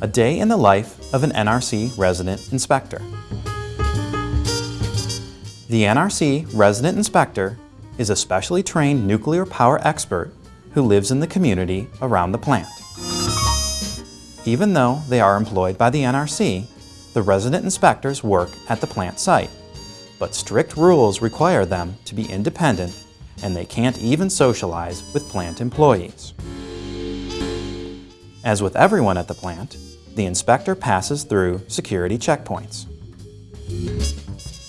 A day in the life of an NRC resident inspector. The NRC resident inspector is a specially trained nuclear power expert who lives in the community around the plant. Even though they are employed by the NRC, the resident inspectors work at the plant site, but strict rules require them to be independent and they can't even socialize with plant employees. As with everyone at the plant, the inspector passes through security checkpoints.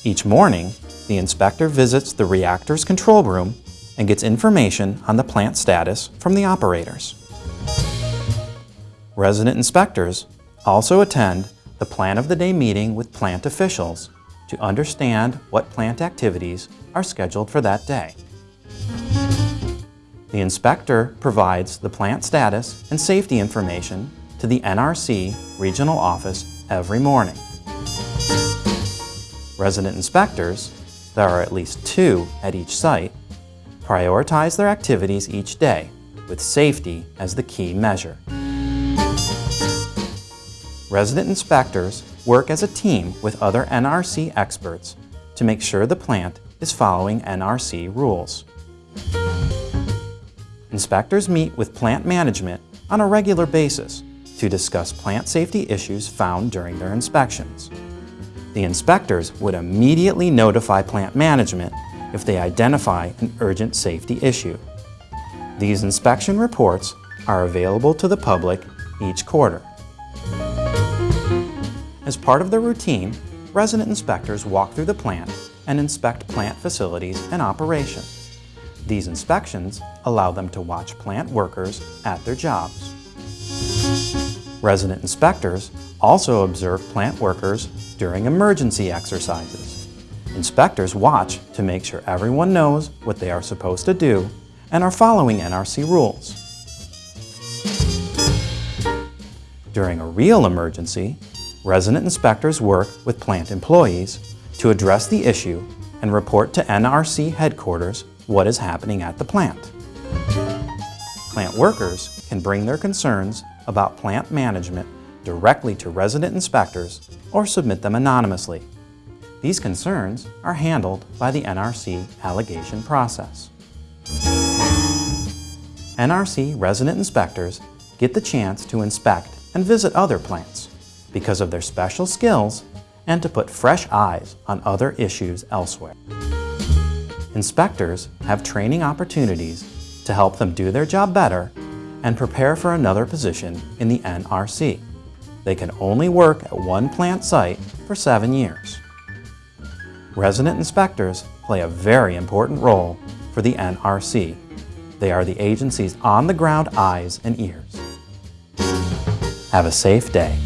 Each morning, the inspector visits the reactor's control room and gets information on the plant status from the operators. Resident inspectors also attend the Plan of the Day meeting with plant officials to understand what plant activities are scheduled for that day. The inspector provides the plant status and safety information to the NRC regional office every morning. Resident inspectors there are at least two at each site, prioritize their activities each day with safety as the key measure. Resident inspectors work as a team with other NRC experts to make sure the plant is following NRC rules. Inspectors meet with plant management on a regular basis to discuss plant safety issues found during their inspections the inspectors would immediately notify plant management if they identify an urgent safety issue. These inspection reports are available to the public each quarter. As part of their routine, resident inspectors walk through the plant and inspect plant facilities and operation. These inspections allow them to watch plant workers at their jobs. Resident inspectors also observe plant workers during emergency exercises. Inspectors watch to make sure everyone knows what they are supposed to do and are following NRC rules. During a real emergency, resident inspectors work with plant employees to address the issue and report to NRC headquarters what is happening at the plant. Plant workers can bring their concerns about plant management directly to resident inspectors or submit them anonymously. These concerns are handled by the NRC allegation process. NRC resident inspectors get the chance to inspect and visit other plants because of their special skills and to put fresh eyes on other issues elsewhere. Inspectors have training opportunities to help them do their job better and prepare for another position in the NRC. They can only work at one plant site for seven years. Resident inspectors play a very important role for the NRC. They are the agency's on-the-ground eyes and ears. Have a safe day.